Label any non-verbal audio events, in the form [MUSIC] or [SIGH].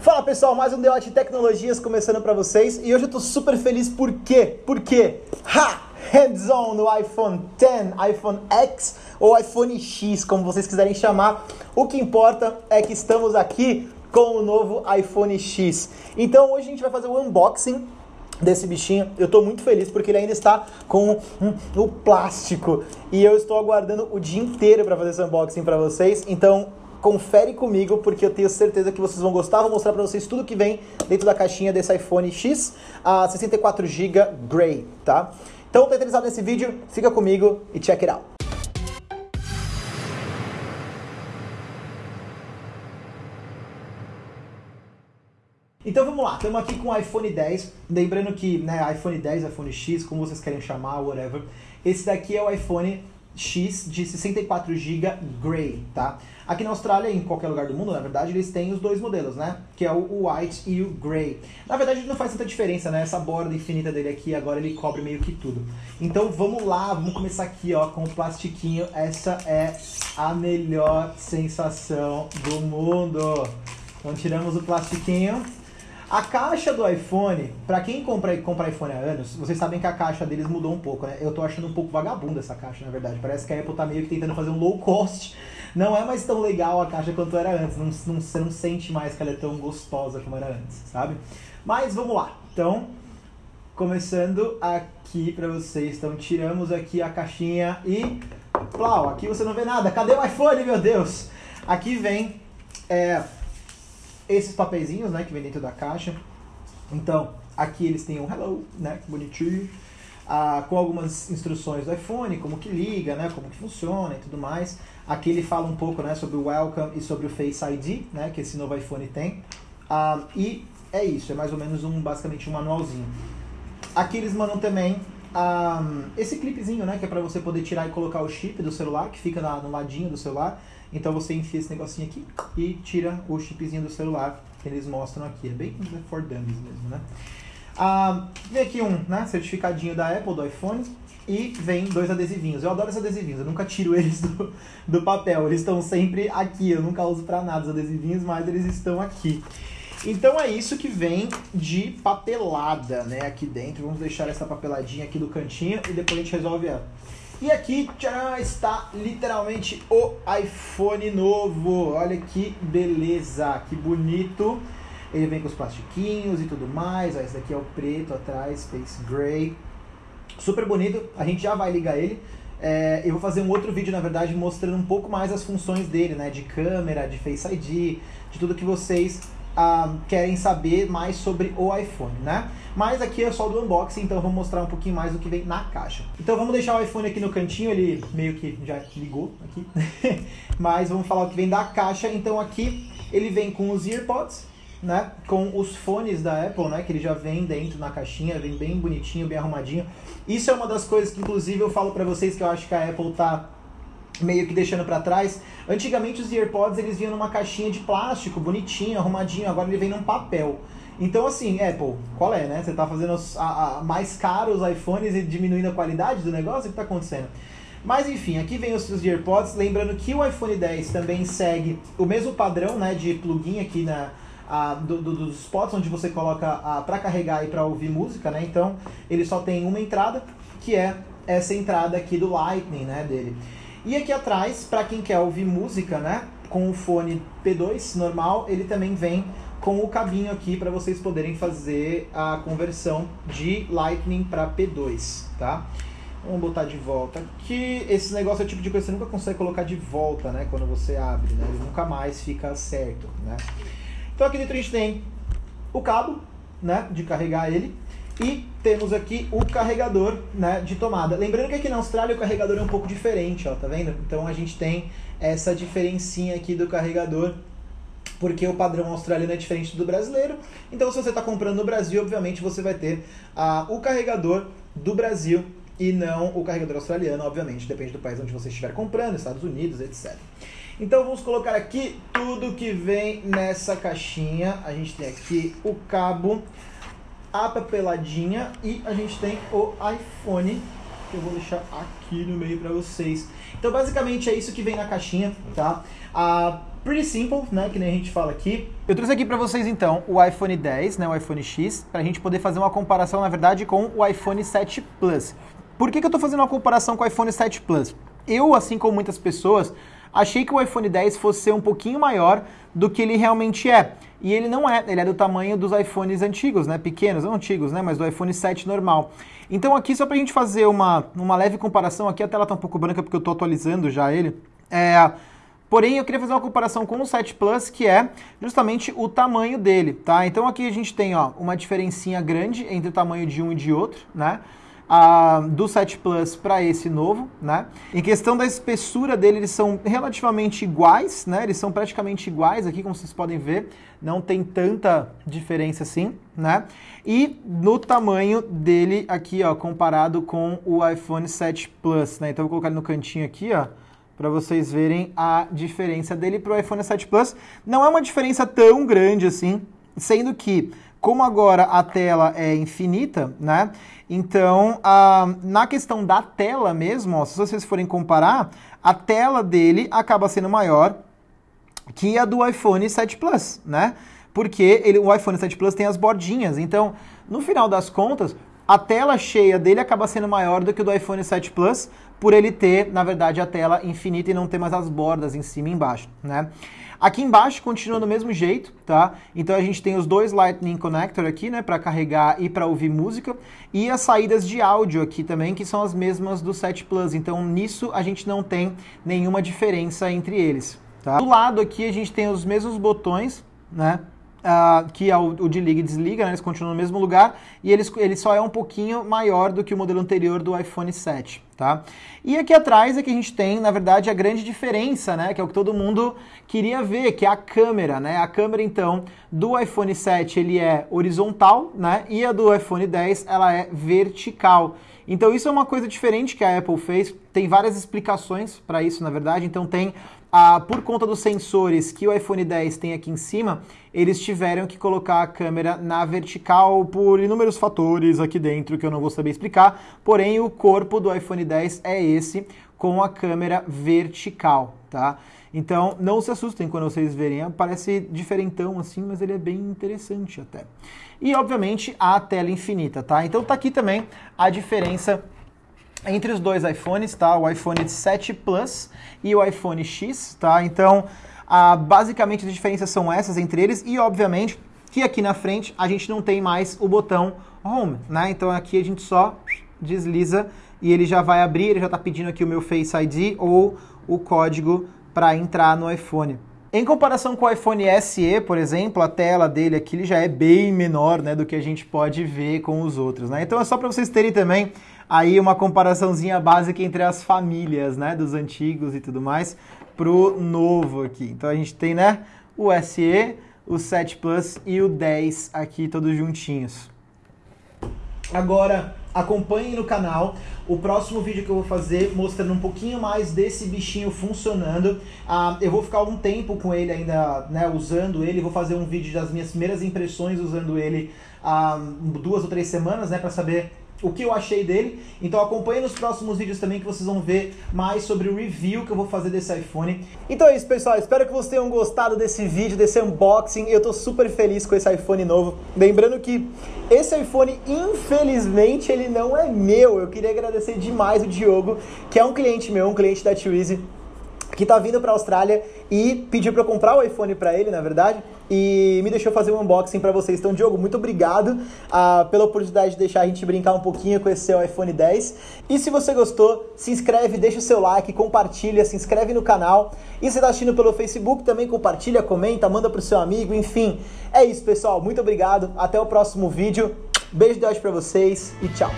Fala pessoal, mais um Deote Tecnologias começando para vocês e hoje eu tô super feliz por quê? Porque, ha! Hands-on no iPhone X, iPhone X ou iPhone X, como vocês quiserem chamar. O que importa é que estamos aqui com o novo iPhone X. Então hoje a gente vai fazer o unboxing desse bichinho. Eu estou muito feliz porque ele ainda está com o plástico e eu estou aguardando o dia inteiro para fazer esse unboxing para vocês. Então confere comigo porque eu tenho certeza que vocês vão gostar. Vou mostrar para vocês tudo que vem dentro da caixinha desse iPhone X a 64 GB Grey, tá? Então, tá interessado nesse vídeo? Fica comigo e check it out. Então vamos lá, estamos aqui com o iPhone 10, lembrando que né, iPhone 10, iPhone X, como vocês querem chamar, whatever, esse daqui é o iPhone X de 64 GB Grey, tá? Aqui na Austrália e em qualquer lugar do mundo, na verdade, eles têm os dois modelos, né? Que é o White e o Grey. Na verdade, não faz tanta diferença, né? Essa borda infinita dele aqui, agora ele cobre meio que tudo. Então vamos lá, vamos começar aqui, ó, com o plastiquinho. Essa é a melhor sensação do mundo. Então tiramos o plastiquinho. A caixa do iPhone, para quem compra, compra iPhone há anos, vocês sabem que a caixa deles mudou um pouco, né? Eu tô achando um pouco vagabunda essa caixa, na verdade. Parece que a Apple tá meio que tentando fazer um low cost. Não é mais tão legal a caixa quanto era antes. Não, não, você não sente mais que ela é tão gostosa como era antes, sabe? Mas vamos lá. Então, começando aqui para vocês. Então, tiramos aqui a caixinha e... Plau, aqui você não vê nada. Cadê o iPhone, meu Deus? Aqui vem... É, esses papeizinhos, né, que vem dentro da caixa. Então, aqui eles têm um hello, né, que bonitinho, ah, com algumas instruções do iPhone, como que liga, né, como que funciona e tudo mais. Aqui ele fala um pouco, né, sobre o Welcome e sobre o Face ID, né, que esse novo iPhone tem. Ah, e é isso, é mais ou menos um, basicamente um manualzinho. Aqui eles mandam também esse clipezinho, né, que é para você poder tirar e colocar o chip do celular, que fica na, no ladinho do celular. Então você enfia esse negocinho aqui e tira o chipzinho do celular que eles mostram aqui. É bem for dummies mesmo, né? Vem aqui um né, certificadinho da Apple, do iPhone, e vem dois adesivinhos. Eu adoro esses adesivinhos, eu nunca tiro [LAUGHS] eles do, do papel, eles estão sempre aqui. Eu nunca uso para nada os adesivinhos, mas eles estão aqui. Então é isso que vem de papelada, né, aqui dentro. Vamos deixar essa papeladinha aqui do cantinho e depois a gente resolve ela. E aqui tcharam, está literalmente o iPhone novo. Olha que beleza, que bonito. Ele vem com os plastiquinhos e tudo mais. Ó, esse daqui é o preto atrás, Space Gray. Super bonito. A gente já vai ligar ele. É, eu vou fazer um outro vídeo, na verdade, mostrando um pouco mais as funções dele, né? De câmera, de Face ID, de tudo que vocês ah, querem saber mais sobre o iPhone, né? Mas aqui é só do unboxing, então eu vou mostrar um pouquinho mais do que vem na caixa. Então vamos deixar o iPhone aqui no cantinho, ele meio que já ligou aqui. [LAUGHS] Mas vamos falar o que vem da caixa. Então aqui ele vem com os EarPods, né? Com os fones da Apple, né? Que ele já vem dentro na caixinha, vem bem bonitinho, bem arrumadinho. Isso é uma das coisas que inclusive eu falo para vocês que eu acho que a Apple tá meio que deixando para trás. Antigamente os AirPods eles vinham numa caixinha de plástico, bonitinho, arrumadinho, agora ele vem num papel. Então, assim, Apple, qual é, né? Você tá fazendo os, a, a, mais caros iPhones e diminuindo a qualidade do negócio? O que tá acontecendo? Mas enfim, aqui vem os, os AirPods. Lembrando que o iPhone 10 também segue o mesmo padrão né, de plugin aqui na, a, do, do, dos spots onde você coloca para carregar e para ouvir música, né? Então ele só tem uma entrada, que é essa entrada aqui do Lightning, né, dele. E aqui atrás, para quem quer ouvir música, né, com o fone P2 normal, ele também vem com o cabinho aqui para vocês poderem fazer a conversão de Lightning para P2, tá? Vamos botar de volta aqui. Esse negócio é o tipo de coisa que você nunca consegue colocar de volta, né? Quando você abre, né? Ele nunca mais fica certo, né? Então aqui dentro a gente tem o cabo, né? De carregar ele. E temos aqui o carregador né, de tomada. Lembrando que aqui na Austrália o carregador é um pouco diferente, ó, tá vendo? Então a gente tem essa diferencinha aqui do carregador porque o padrão australiano é diferente do brasileiro. Então, se você está comprando no Brasil, obviamente você vai ter ah, o carregador do Brasil e não o carregador australiano, obviamente, depende do país onde você estiver comprando, Estados Unidos, etc. Então vamos colocar aqui tudo que vem nessa caixinha. A gente tem aqui o cabo, a papeladinha e a gente tem o iPhone que eu vou deixar aqui no meio para vocês. Então basicamente é isso que vem na caixinha, tá? Ah, pretty simple, né, que nem a gente fala aqui. Eu trouxe aqui para vocês então o iPhone 10, né, o iPhone X, para a gente poder fazer uma comparação, na verdade, com o iPhone 7 Plus. Por que, que eu estou fazendo uma comparação com o iPhone 7 Plus? Eu, assim como muitas pessoas, achei que o iPhone 10 fosse ser um pouquinho maior do que ele realmente é. E ele não é, ele é do tamanho dos iPhones antigos, né? Pequenos, não antigos, né? Mas do iPhone 7 normal. Então aqui, só pra gente fazer uma, uma leve comparação, aqui a tela tá um pouco branca porque eu tô atualizando já ele. É, porém, eu queria fazer uma comparação com o 7 Plus, que é justamente o tamanho dele, tá? Então aqui a gente tem, ó, uma diferencinha grande entre o tamanho de um e de outro, né? Do 7 Plus para esse novo, né? Em questão da espessura dele, eles são relativamente iguais, né? Eles são praticamente iguais aqui, como vocês podem ver, não tem tanta diferença assim, né? E no tamanho dele aqui, ó, comparado com o iPhone 7 Plus, né? Então vou colocar ele no cantinho aqui, ó, para vocês verem a diferença dele para o iPhone 7 Plus. Não é uma diferença tão grande assim, sendo que como agora a tela é infinita, né? Então, a, na questão da tela mesmo, ó, se vocês forem comparar, a tela dele acaba sendo maior que a do iPhone 7 Plus, né? Porque ele, o iPhone 7 Plus tem as bordinhas. Então, no final das contas, a tela cheia dele acaba sendo maior do que o do iPhone 7 Plus, por ele ter, na verdade, a tela infinita e não ter mais as bordas em cima e embaixo, né? Aqui embaixo continua do mesmo jeito, tá? Então a gente tem os dois Lightning Connector aqui, né, para carregar e para ouvir música, e as saídas de áudio aqui também, que são as mesmas do 7 Plus. Então nisso a gente não tem nenhuma diferença entre eles, tá? Do lado aqui a gente tem os mesmos botões, né? Uh, que é o, o, de liga e desliga, né? eles continuam no mesmo lugar e eles, ele só é um pouquinho maior do que o modelo anterior do iPhone 7, tá? E aqui atrás é que a gente tem, na verdade, a grande diferença, né? Que é o que todo mundo queria ver, que é a câmera, né? A câmera, então, do iPhone 7 ele é horizontal, né? E a do iPhone 10 ela é vertical. Então isso é uma coisa diferente que a Apple fez. Tem várias explicações para isso, na verdade. Então tem ah, por conta dos sensores que o iPhone 10 tem aqui em cima, eles tiveram que colocar a câmera na vertical por inúmeros fatores aqui dentro que eu não vou saber explicar. Porém, o corpo do iPhone 10 é esse com a câmera vertical, tá? Então, não se assustem quando vocês verem, parece diferentão assim, mas ele é bem interessante até. E, obviamente, a tela infinita, tá? Então, tá aqui também a diferença entre os dois iPhones, tá? O iPhone 7 Plus e o iPhone X, tá? Então, ah, basicamente as diferenças são essas entre eles e, obviamente, que aqui na frente a gente não tem mais o botão Home, né? Então aqui a gente só desliza e ele já vai abrir, ele já está pedindo aqui o meu Face ID ou o código para entrar no iPhone. Em comparação com o iPhone SE, por exemplo, a tela dele aqui já é bem menor né, do que a gente pode ver com os outros. Né? Então é só para vocês terem também aí uma comparaçãozinha básica entre as famílias, né, dos antigos e tudo mais, pro novo aqui. Então a gente tem, né, o SE, o 7 Plus e o 10 aqui todos juntinhos. Agora, acompanhem no canal o próximo vídeo que eu vou fazer mostrando um pouquinho mais desse bichinho funcionando. Ah, eu vou ficar algum tempo com ele ainda, né, usando ele. Vou fazer um vídeo das minhas primeiras impressões usando ele há ah, duas ou três semanas, né, para saber o que eu achei dele. Então acompanhe nos próximos vídeos também que vocês vão ver mais sobre o review que eu vou fazer desse iPhone. Então é isso, pessoal. Espero que vocês tenham gostado desse vídeo, desse unboxing. Eu tô super feliz com esse iPhone novo. Lembrando que esse iPhone, infelizmente, ele não é meu. Eu queria agradecer demais o Diogo, que é um cliente meu, um cliente da Twizy que tá vindo para a Austrália e pediu para eu comprar o iPhone para ele, na verdade, e me deixou fazer um unboxing para vocês. Então, Diogo, muito obrigado uh, pela oportunidade de deixar a gente brincar um pouquinho com esse seu iPhone 10. E se você gostou, se inscreve, deixa o seu like, compartilha, se inscreve no canal. E se está assistindo pelo Facebook, também compartilha, comenta, manda pro seu amigo, enfim. É isso, pessoal. Muito obrigado. Até o próximo vídeo. Beijo de hoje para vocês e tchau.